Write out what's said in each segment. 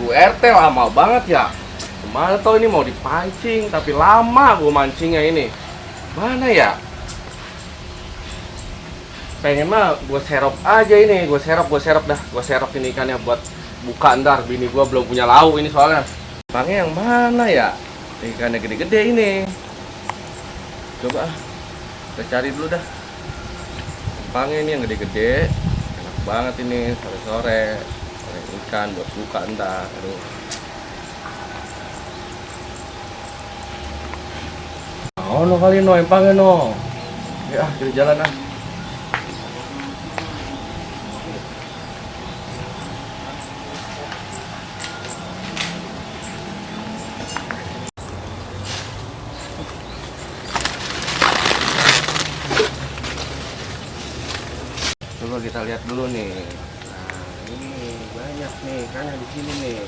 Bu RT lama banget ya. Ke mana tau ini mau dipancing, tapi lama gue mancingnya ini. Mana ya? Pengen mah gue serok aja ini, gue serok, gue serok dah, gue serok ini ikannya buat buka ntar. Bini gue belum punya lauk ini soalnya. Pangnya yang mana ya? Ikannya gede-gede ini. Coba kita cari dulu dah. Pangnya ini yang gede-gede, enak banget ini sore-sore. Ikan buat buka ntar. Aduh. Oh, no kali no, empangnya no. Ya, kita jalan ah. Coba kita lihat dulu nih. Nah, ini banyak nih kan di sini nih.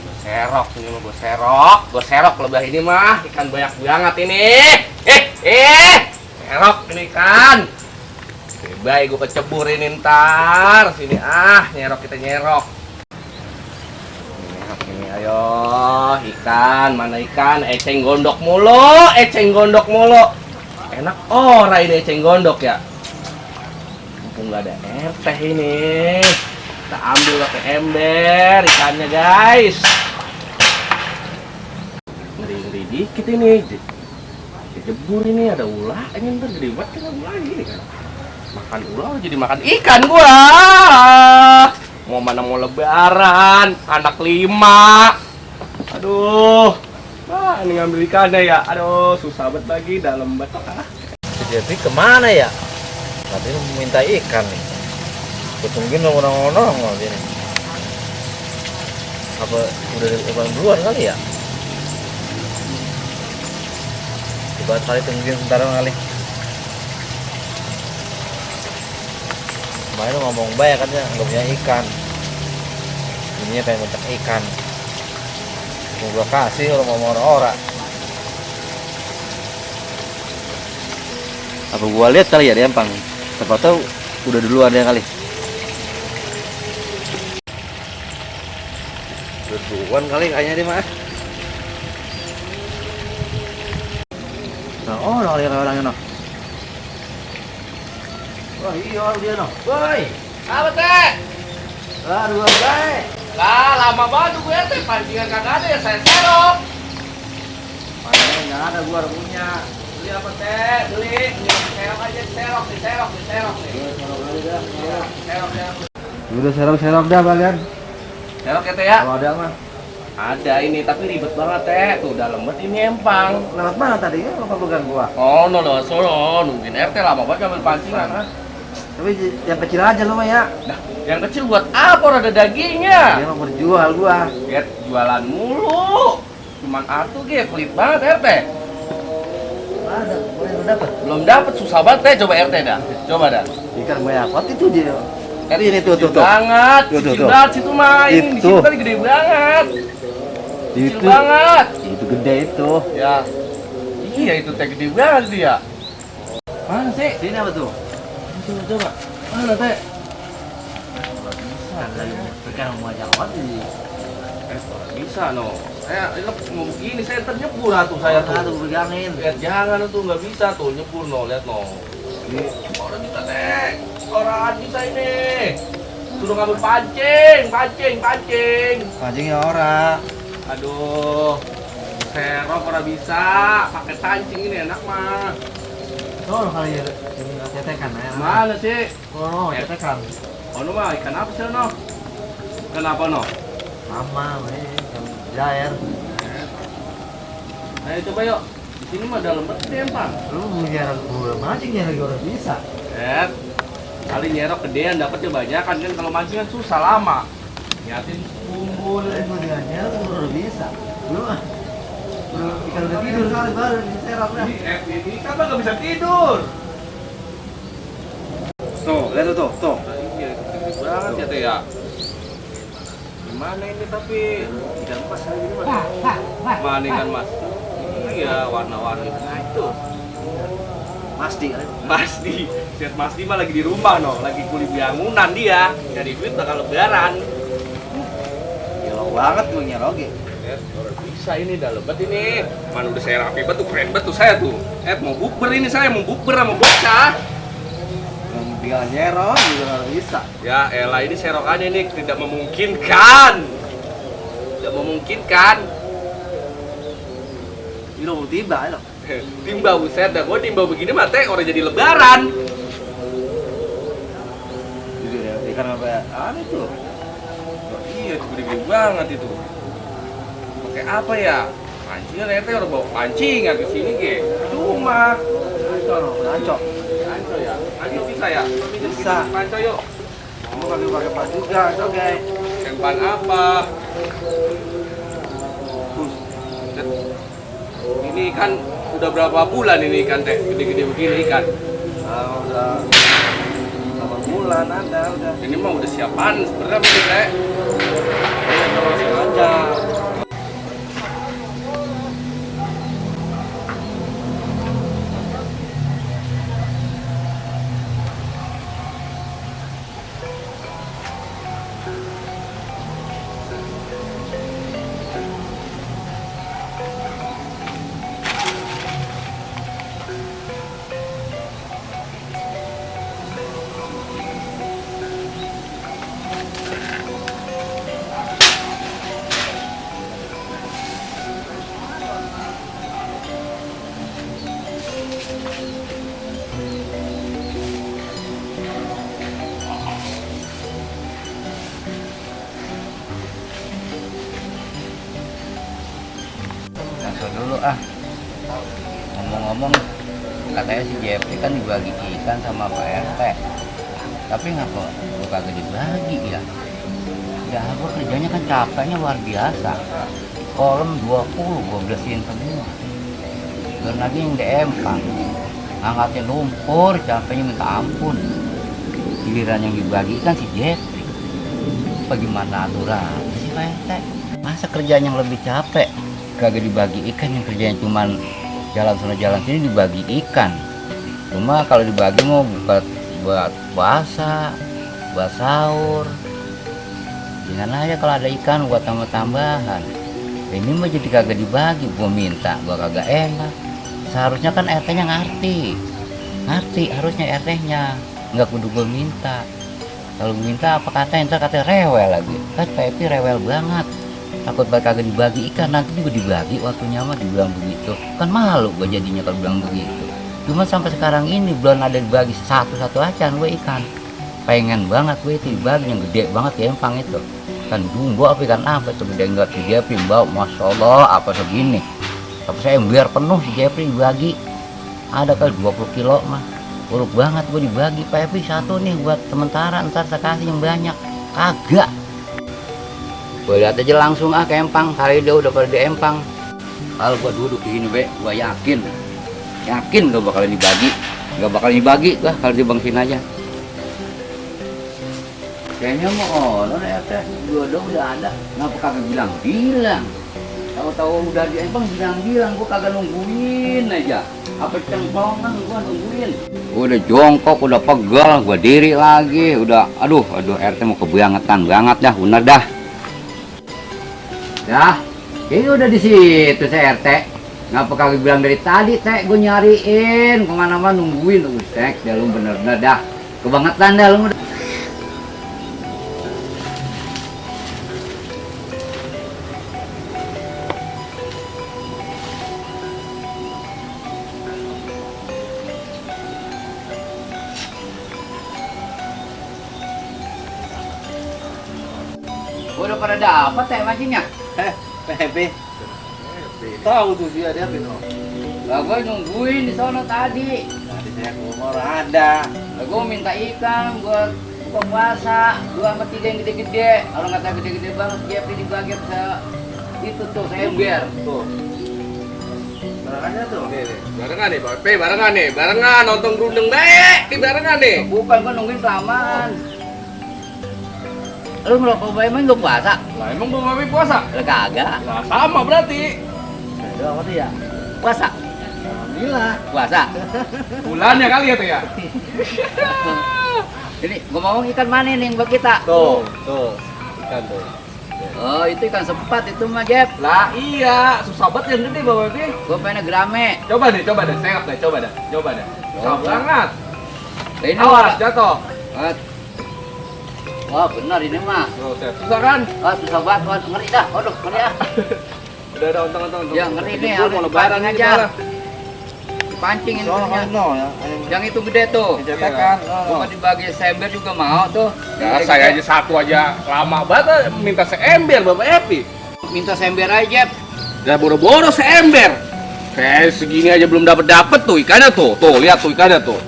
Gue serok ini mah gue serok, gue serok lebah ini mah ikan banyak banget ini. Eh, eh, serok ini ikan. Baik, gue keceburin ntar. Sini ah, nyerok kita nyerok. Nyerok ini, ayo ikan, mana ikan? Eceng gondok mulu, eceng gondok mulu. Enak ora ini eceng gondok ya mumpung nggak ada teh ini kita ambil pakai ember ikannya guys ngeri ngeri dikit ini dijebur ini ada ulah ini ntar gede banget kan ulah ini kan makan ulah jadi makan ikan gua mau mana mau lebaran anak lima aduh Wah, ini ngambil ikannya ya. Aduh, susah banget lagi dalam batok ah. Jadi ke mana ya? Tadi lu minta ikan nih. Gue tungguin lo orang-orang lo ini. Apa udah depan duluan kali ya? Coba kali tungguin sebentar kali. Kemarin ngomong banyak katanya nggak punya ikan. Ini pengen mencak ikan. Mau gua kasih orang mau orang-orang. Apa gua lihat kali ya dia empang? Siapa tahu udah duluan dia kali. Duluan kali kayaknya dia mah. Nah, oh, nah, lihat orangnya noh. Wah, iya dia noh. Woi, Apa teh? lah dua guys. Lah, lama banget gue teh pancingan kagak ada ya saya serok. Mana nggak ada gua punya. Beli apa teh? Beli. Serok aja, serok, diserok, diserok nih. Serok, serok. Udah serok-serok dah kalian. Serok ya teh ya? Kalau ada mah. Ada ini, tapi ribet banget teh. Tuh udah lembut ini empang. Lewat mana tadi ya? Apa pegang gua? Oh, no, no, solo. Nungguin RT lama banget ngambil pancingan. Tapi yang kecil aja lu mah ya. Nah, yang kecil buat apa? Orang Ada dagingnya. Dia mau berjual gua. Get jualan mulu. Cuman atuh ge pelit banget RT. Ada, lu dapat. Belum dapet susah banget teh coba RT dah. Coba dah. Ikan bayakot itu dia. Ini tuh tuh tuh. banget. Tuh, tuh, tuh. banget situ mah. Ini di Itu. situ tadi gede banget. Kecil Itu banget. itu gede itu. Ya. Iya itu teh gede banget dia. Mana sih? Sini apa tuh? Coba coba. Mana teh? Bayakot ini. Eh, bisa no. Saya ini mau begini saya ntar nyebur atuh saya tuh. Aduh pegangin. Lihat jangan tuh nggak bisa tuh nyebur no lihat no. Ini orang bisa teh. Orang bisa ini. Suruh ngambil pancing, pancing, pancing. Pancingnya ora. Aduh. Serok orang bisa pakai pancing ini enak mah. Oh, kali ya cetekan ya. Mana sih? Oh, cetekan. Oh no mah ikan apa sih no? Ikan apa no? Mama, ini jair. Ayo coba yuk. Di sini mah dalam banget nih empang. Lu biar gua mancingnya lagi orang bisa. Eh, kali nyerok gedean dapetnya banyak kan kan kalau mancing kan susah lama. Nyatin kumpul. Gua dianya lu udah bisa. Lu ah. Lu ikan udah tidur kali baru diserap dah. Ini ini kan nggak bisa tidur. Tuh, lihat tuh, tuh, tuh. Nah, iya, banget ya teh ya. Gimana ini tapi ikan mas kayak gini mas? Mana ikan mas? Iya warna-warni nah itu. Pasti kan. Masdi, Set Masdi mah lagi di rumah no, lagi kulit bangunan dia. Dari duit bakal lebaran. Gila banget gue nyeroge. Lihat, orang bisa ini dah lebat ini. Mana udah saya rapi betul, keren betul saya tuh. Eh mau bukber ini saya mau bukber sama bocah. Bilang nyerok juga nggak bisa. Ya elah ini serokannya ini tidak memungkinkan. Tidak memungkinkan. Ini udah tiba, lo. Timba buset dah, gua timba begini mah teh orang jadi lebaran. Jujur ya, ikan apa? Aneh tuh. Oh, iya, itu gede-gede banget itu. Pakai apa ya? Pancing ya teh orang bawa pancingan ke sini ge. Cuma Ngaco, no. Ngaco. Anco ya, anco bisa ya? Bisa. Anco yuk. Kamu kagak pakai pas juga, oke. Yang ban apa? Ini ikan udah berapa bulan ini ikan teh? Gede-gede begini ikan. Ah, udah 8 bulan ada udah. Ini mah udah siapan sebenarnya ini teh. Iya, terus aja. Katanya si Jeffrey kan dibagi ikan sama Pak RT. Tapi ngapa gua kagak dibagi ya? Ya gua kerjanya kan capeknya luar biasa. Kolom 20 gua bersihin semua. Dan lagi yang di empang. Angkatin lumpur, capeknya minta ampun. Giliran yang dibagi kan si Jeffrey. Bagaimana aturan si Pak RT? Masa kerjaan yang lebih capek kagak dibagi ikan yang kerjanya cuman jalan sana jalan sini dibagi ikan cuma kalau dibagi mau buat buat puasa buat sahur. Jangan aja kalau ada ikan buat tambah-tambahan. Ini mah jadi kagak dibagi gua minta gua kagak enak. Seharusnya kan RT nya ngerti. Ngerti harusnya RT nya nggak kudu gua minta. Kalau gua minta apa kata ntar kata rewel lagi? Kan Pepi rewel banget. Takut bakal kagak dibagi ikan nanti juga dibagi waktunya mah dibilang begitu. Kan malu gue jadinya kalau bilang begitu cuma sampai sekarang ini belum ada dibagi. Satu-satu aja gue ikan. Pengen banget gue itu dibagi. Yang gede banget ya empang itu. Kan jumbo apa ikan? Apa itu gede enggak? Si Jeffrey bau masya Allah apa segini? Tapi saya biar penuh si Jeffrey dibagi. Ada kali 20 kilo mah. Buruk banget gue dibagi Pak Epi satu nih buat sementara. Ntar saya kasih yang banyak. Kagak. Gue lihat aja langsung ah ke empang. Kali dia udah pada di empang. Kalau gua duduk di sini gua yakin yakin gak bakalan dibagi. Gak bakalan dibagi gua kalau dibangsin aja. Kayaknya mau honor ya teh. Dua dua udah ada. Ngapa kagak bilang bilang tahu-tahu udah di empang bilang bilang gua kagak nungguin aja. Apa cengkongan gua nungguin? Udah jongkok udah pegal gua diri lagi. Udah aduh aduh RT mau kebangetan banget dah bener dah. Ya, ini udah di situ saya RT. Ngapa kagak bilang dari tadi, Teh? Gue nyariin ke mana-mana nungguin tuh, Teh. Ya lu bener-bener dah. Kebangetan dah lu. Udah pada dapat teh mancingnya? Eh, Pepe. Tahu tuh dia dia Pino. Lah gue nungguin di sono tadi. Tadi saya ke rumah orang ada. Lah gue minta ikan buat buka puasa. Dua sama tiga yang gede-gede. Kalau nggak tahu gede-gede banget, Jeffrey dibagi ke itu tuh saya ember. Tuh. Barangannya tuh. Nih, nih, barengan nih, Pak barengan nih, barengan nonton gerundeng baik, di barengan nih. Bukan gue nungguin kelamaan. Lu ngerokok bayi emang lu puasa? Lah emang habis puasa? Lah kagak. Lah sama berarti. Apa tuh ya? Puasa. Alhamdulillah. Puasa. Bulannya kali ya tuh ya. Ini gua ngomong ikan mana nih buat kita? Tuh, tuh. Ikan tuh. Oh, itu ikan sepat itu mah, Jep. Lah iya, susah banget yang gede bawa ini. Gua pengen gerame. Coba deh, coba deh, serap deh, coba deh, coba deh. Susah Coba. banget. Ini Awas, jatuh. Ah. Wah, benar ini mah. Susah kan? Wah, susah banget, wah, ngeri dah. Waduh, ngeri ah. Udah, udah, untung, untung, untung. Ya, ngeri nih, Jebul, harus mau lebaran aja. kita lah. Pancing ini Soalnya punya. no ya. Yang itu gede tuh. Cetakan. Gua dibagi sember juga mau tuh. Ya, saya aja satu aja lama banget minta seember Bapak Epi. minta sember aja, Jep. Ya boro-boro seember. Kayak segini aja belum dapat dapat tuh ikannya tuh. Tuh, lihat tuh ikannya tuh.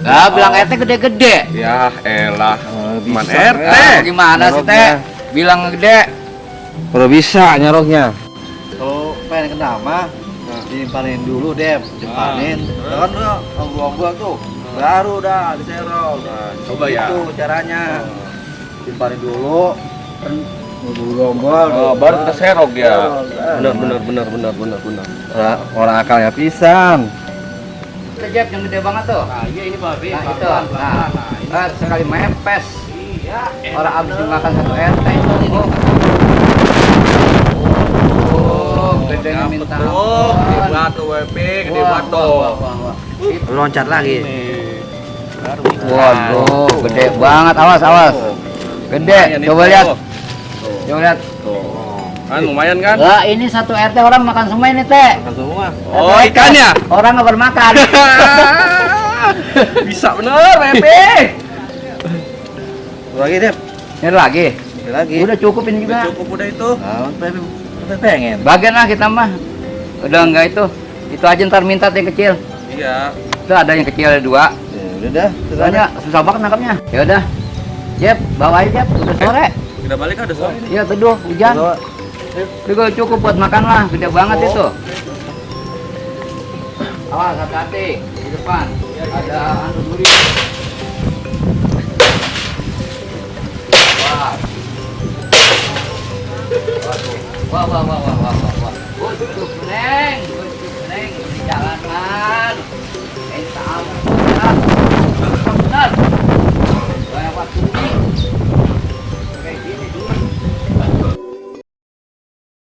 Lah, bilang RT gede-gede. Ya elah, Oh, teman bisa, RT. Gimana sih, Teh? Bilang gede. Kalau bisa nyaroknya. Pengen kena mah dipanen dulu deh, dipanen. Kan udah ombak tuh. Baru dah diserok. Nah, coba ya. Itu caranya. Dipanen dulu. Kan dulu ombak. Oh, baru kita serok ah. Benar, benar, benar, benar, benar, benar. Orang, orang akalnya pisan. Itu, Jep, yang gede banget tuh. Nah, iya ini Bapak Nah, itu. Nah, ah, sekali mepes. Iya. Orang habis dimakan satu RT itu. Oh. Oh, gedenya minta Oh, ampun. gede banget tuh WP, gede Wah, banget wah, wah, wah, wah. Loncat lagi. Waduh, gede banget. Awas, awas. Gede. Coba lihat. Coba lihat. Kan lumayan kan? Lah, ini satu RT orang makan semua ini, Teh. Makan semua. Oh, ikannya. Orang nggak bermakan. Bisa bener, WP. Lagi deh. Ini lagi. Lagi. Udah cukup ini Udah juga. cukup udah itu. Nah, pengen. Bagian lah kita mah. Udah enggak itu. Itu aja ntar minta yang kecil. Iya. Itu ada yang kecil ada dua. Ya, udah dah. Soalnya susah banget nangkapnya. Ya udah. Jep, bawa aja Jep. Udah sore. Kita balik ada sore. Iya teduh, hujan. Juga cukup buat makan lah. Gede banget Oh. itu. Awas hati-hati di depan. Ada.